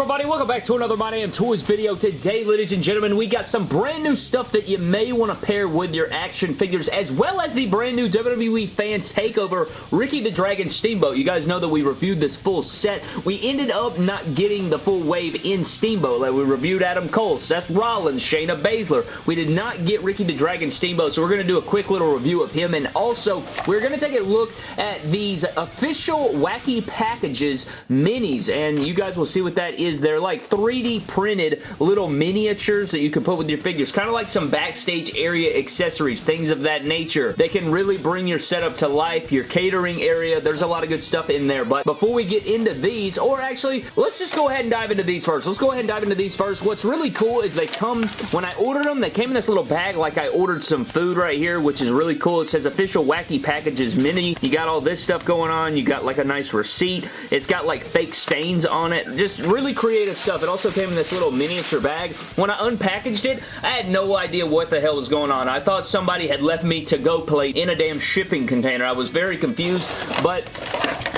everybody? Welcome back to another My Damn Toys video. Today, ladies and gentlemen, we got some brand new stuff that you may want to pair with your action figures, as well as the brand new WWE Fan Takeover Ricky the Dragon Steamboat. You guys know that we reviewed this full set. We ended up not getting the full wave in Steamboat. Like we reviewed Adam Cole, Seth Rollins, Shayna Baszler. We did not get Ricky the Dragon Steamboat, so we're going to do a quick little review of him, and also, we're going to take a look at these official Wacky Packages minis, and you guys will see what that is. They're like 3D printed little miniatures that you can put with your figures. Kind of like some backstage area accessories, things of that nature. They can really bring your setup to life, your catering area. There's a lot of good stuff in there. But before we get into these, or actually, let's just go ahead and dive into these first. Let's go ahead and dive into these first. What's really cool is they come, when I ordered them, they came in this little bag like I ordered some food right here, which is really cool. It says official wacky packages mini. You got all this stuff going on. You got like a nice receipt. It's got like fake stains on it. Just really creative stuff. It also came in this little miniature bag. When I unpackaged it, I had no idea what the hell was going on. I thought somebody had left me to-go plate in a damn shipping container. I was very confused, but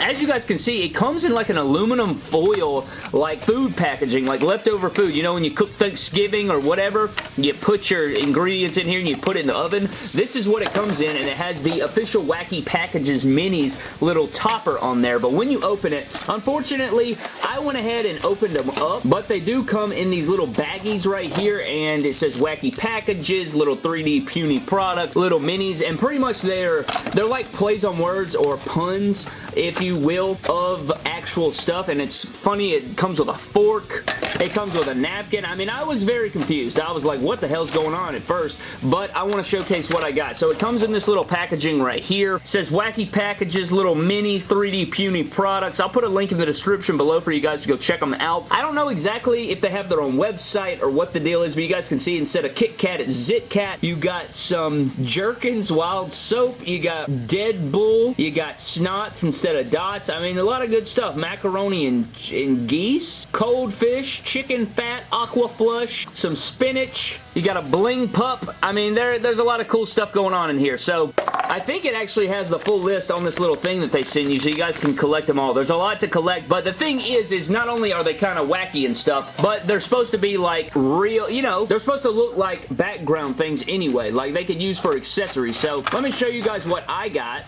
as you guys can see, it comes in like an aluminum foil, like food packaging, like leftover food. You know, when you cook Thanksgiving or whatever, you put your ingredients in here and you put it in the oven. This is what it comes in, and it has the official Wacky Packages Minis little topper on there. But when you open it, unfortunately, I went ahead and opened them up, but they do come in these little baggies right here, and it says Wacky Packages, little 3D puny product, little minis, and pretty much they're, they're like plays on words or puns if you will, of actual stuff, and it's funny, it comes with a fork, it comes with a napkin. I mean, I was very confused. I was like, what the hell's going on at first? But I want to showcase what I got. So it comes in this little packaging right here. It says Wacky Packages, little minis, 3D puny products. I'll put a link in the description below for you guys to go check them out. I don't know exactly if they have their own website or what the deal is, but you guys can see instead of Kit Kat, it's Zit Cat. You got some Jerkins Wild Soap. You got Dead Bull. You got Snots instead of Dots. I mean, a lot of good stuff. Macaroni and, and geese. Cold fish chicken fat aqua flush, some spinach, you got a bling pup. I mean, there, there's a lot of cool stuff going on in here. So, I think it actually has the full list on this little thing that they send you so you guys can collect them all. There's a lot to collect, but the thing is, is not only are they kind of wacky and stuff, but they're supposed to be like real, you know, they're supposed to look like background things anyway, like they could use for accessories. So, let me show you guys what I got.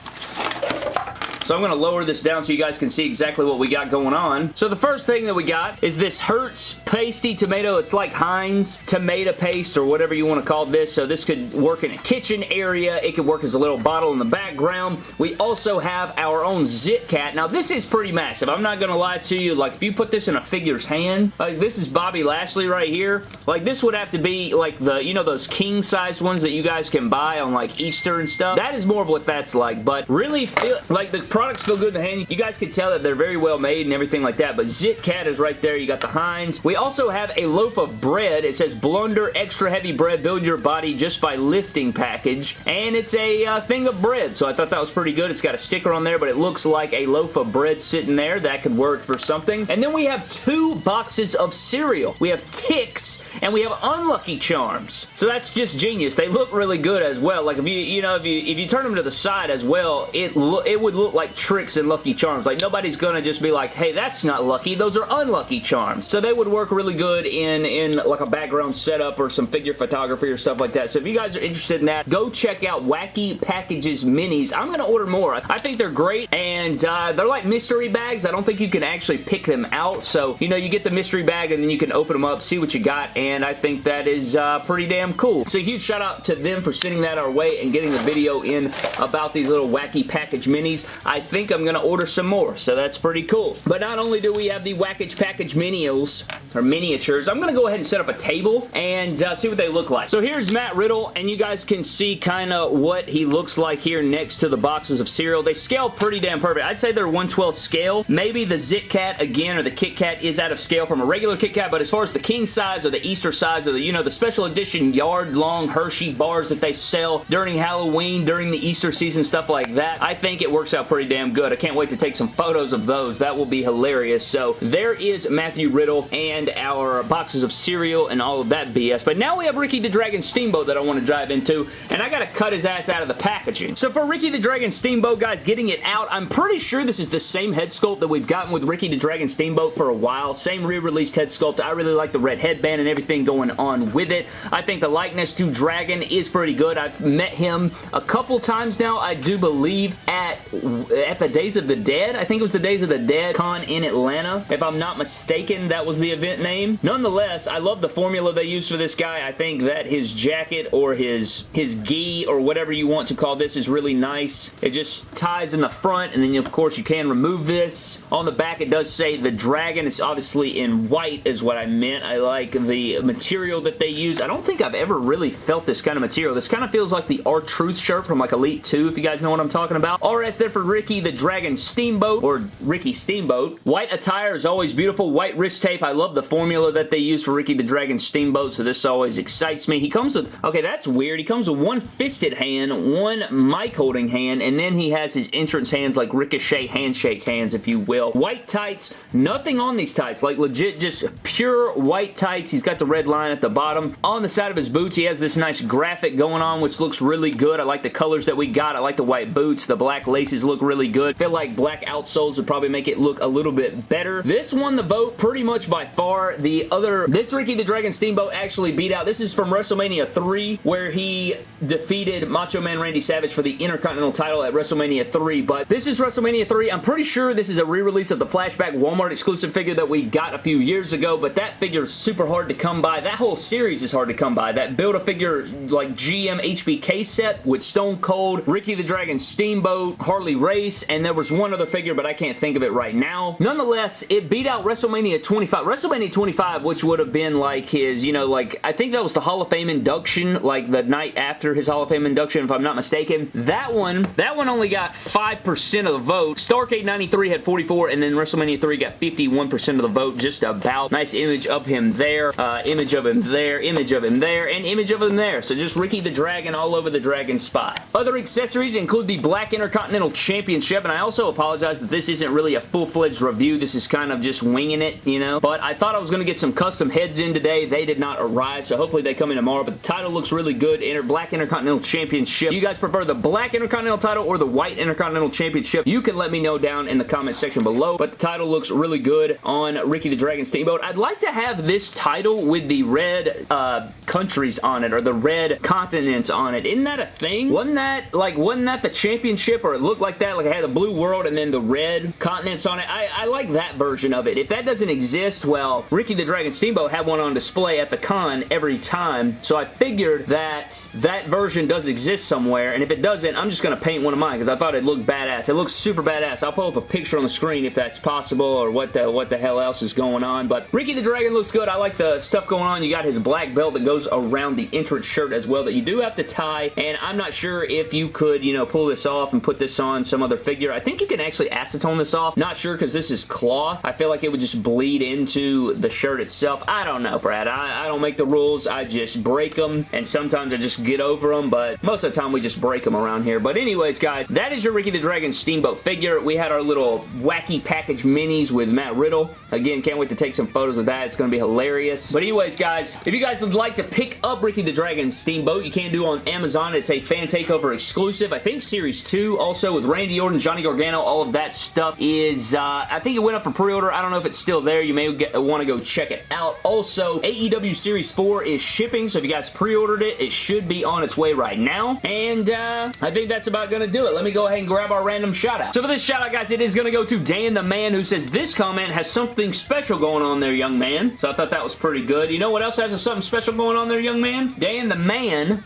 So I'm going to lower this down so you guys can see exactly what we got going on. So the first thing that we got is this Hertz Pasty Tomato. It's like Heinz tomato paste or whatever you want to call this. So this could work in a kitchen area. It could work as a little bottle in the background. We also have our own Zit Cat. Now this is pretty massive. I'm not going to lie to you. Like if you put this in a figure's hand, like this is Bobby Lashley right here. Like this would have to be like the, you know those king-sized ones that you guys can buy on like Easter and stuff. That is more of what that's like. But really feel like the products feel good in the hand. You guys can tell that they're very well made and everything like that, but Zit Cat is right there. You got the Heinz. We also have a loaf of bread. It says Blunder Extra Heavy Bread Build Your Body Just by Lifting package, and it's a uh, thing of bread, so I thought that was pretty good. It's got a sticker on there, but it looks like a loaf of bread sitting there. That could work for something. And then we have two boxes of cereal. We have Ticks, and we have Unlucky Charms. So that's just genius. They look really good as well. Like if you, you know, if you if you turn them to the side as well, it it would look like tricks and Lucky Charms. Like, nobody's gonna just be like, hey, that's not lucky. Those are unlucky charms. So they would work really good in, in like a background setup or some figure photography or stuff like that. So if you guys are interested in that, go check out Wacky Packages Minis. I'm gonna order more. I think they're great, and uh, they're like mystery bags. I don't think you can actually pick them out. So, you know, you get the mystery bag, and then you can open them up, see what you got, and I think that is uh, pretty damn cool. So, huge shout out to them for sending that our way and getting the video in about these little Wacky Package Minis. I think I'm going to order some more, so that's pretty cool. But not only do we have the Wackage Package Minials, or miniatures, I'm going to go ahead and set up a table and uh, see what they look like. So here's Matt Riddle, and you guys can see kind of what he looks like here next to the boxes of cereal. They scale pretty damn perfect. I'd say they're 112 scale. Maybe the Zit Cat, again, or the Kit Kat is out of scale from a regular Kit Kat, but as far as the king size or the Easter Easter size of the, you know, the special edition yard-long Hershey bars that they sell during Halloween, during the Easter season, stuff like that. I think it works out pretty damn good. I can't wait to take some photos of those. That will be hilarious. So there is Matthew Riddle and our boxes of cereal and all of that BS. But now we have Ricky the Dragon Steamboat that I want to dive into, and I gotta cut his ass out of the packaging. So for Ricky the Dragon Steamboat, guys, getting it out, I'm pretty sure this is the same head sculpt that we've gotten with Ricky the Dragon Steamboat for a while. Same re-released head sculpt. I really like the red headband and everything going on with it. I think the likeness to Dragon is pretty good. I've met him a couple times now, I do believe, at, at the Days of the Dead. I think it was the Days of the Dead con in Atlanta. If I'm not mistaken, that was the event name. Nonetheless, I love the formula they use for this guy. I think that his jacket or his, his gi or whatever you want to call this is really nice. It just ties in the front and then of course you can remove this. On the back it does say the dragon. It's obviously in white is what I meant. I like the material that they use. I don't think I've ever really felt this kind of material. This kind of feels like the R-Truth shirt from like Elite 2 if you guys know what I'm talking about. RS there for Ricky the Dragon Steamboat or Ricky Steamboat. White attire is always beautiful. White wrist tape. I love the formula that they use for Ricky the Dragon Steamboat so this always excites me. He comes with, okay that's weird. He comes with one fisted hand, one mic holding hand, and then he has his entrance hands like Ricochet handshake hands if you will. White tights, nothing on these tights. Like legit just pure white tights. He's got the red line at the bottom. On the side of his boots he has this nice graphic going on which looks really good. I like the colors that we got. I like the white boots. The black laces look really good. I feel like black outsoles would probably make it look a little bit better. This won the vote pretty much by far. The other, this Ricky the Dragon Steamboat actually beat out. This is from WrestleMania 3 where he defeated Macho Man Randy Savage for the Intercontinental title at WrestleMania 3, but this is WrestleMania 3. I'm pretty sure this is a re-release of the Flashback Walmart exclusive figure that we got a few years ago, but that figure is super hard to come by. That whole series is hard to come by. That Build-A-Figure like GM HBK set with Stone Cold, Ricky the Dragon Steamboat, Harley Race, and there was one other figure, but I can't think of it right now. Nonetheless, it beat out WrestleMania 25. WrestleMania 25, which would have been like his, you know, like, I think that was the Hall of Fame induction, like the night after his Hall of Fame induction, if I'm not mistaken. That one, that one only got 5% of the vote. Starcade 93 had 44, and then WrestleMania 3 got 51% of the vote, just about. Nice image of him there, uh, image of him there, image of him there, and image of him there. So just Ricky the Dragon all over the Dragon spot. Other accessories include the Black Intercontinental Championship, and I also apologize that this isn't really a full-fledged review. This is kind of just winging it, you know? But I thought I was going to get some custom heads in today. They did not arrive, so hopefully they come in tomorrow. But the title looks really good. Inter Black Intercontinental Championship. You guys prefer the Black Intercontinental title or the White Intercontinental Championship? You can let me know down in the comment section below. But the title looks really good on Ricky the Dragon Steamboat. I'd like to have this title with the red uh, countries on it or the red continents on it. Isn't that a thing? Wasn't that like wasn't that the championship or it looked like that? Like it had the blue world and then the red continents on it. I, I like that version of it. If that doesn't exist, well, Ricky the Dragon Steamboat had one on display at the con every time. So I figured that that version does exist somewhere. And if it doesn't, I'm just going to paint one of mine because I thought it looked badass. It looks super badass. I'll pull up a picture on the screen if that's possible or what the, what the hell else is going on. But Ricky the Dragon looks good. I like the stuff going on. You got his black belt that goes around the entrance shirt as well that you do have to tie. And I'm not sure if you could, you know, pull this off and put this on some other figure. I think you can actually acetone this off. Not sure because this is cloth. I feel like it would just bleed into the shirt itself. I don't know, Brad. I, I don't make the rules. I just break them. And sometimes I just get over them. But most of the time we just break them around here. But anyways, guys, that is your Ricky the Dragon Steamboat figure. We had our little wacky package minis with Matt Riddle. Again, can't wait to take some photos with that. It's going to be hilarious. But anyways, guys, if you guys would like to pick up Ricky the Dragon Steamboat, you can do on Amazon. It's a fan takeover exclusive. I think Series 2 also with Randy Orton, Johnny Gargano, all of that stuff is, uh, I think it went up for pre-order. I don't know if it's still there. You may want to go check it out. Also, AEW Series 4 is shipping, so if you guys pre-ordered it, it should be on its way right now. And uh, I think that's about going to do it. Let me go ahead and grab our random shout out. So for this shout out, guys, it is going to go to Dan the Man who says, this comment has something special going on there, young man. So I thought that was pretty good. You know what else has something special going on there, young man? Dan the Man,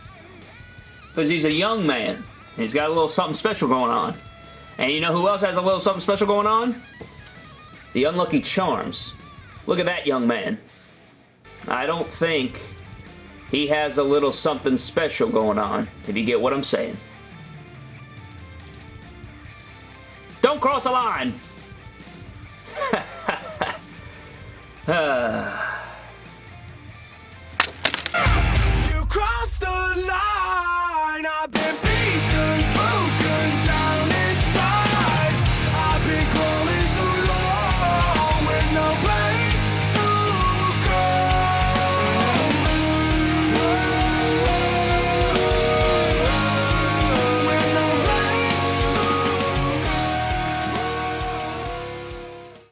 because he's a young man. He's got a little something special going on. And you know who else has a little something special going on? The Unlucky Charms. Look at that young man. I don't think he has a little something special going on, if you get what I'm saying. Don't cross the line! alive!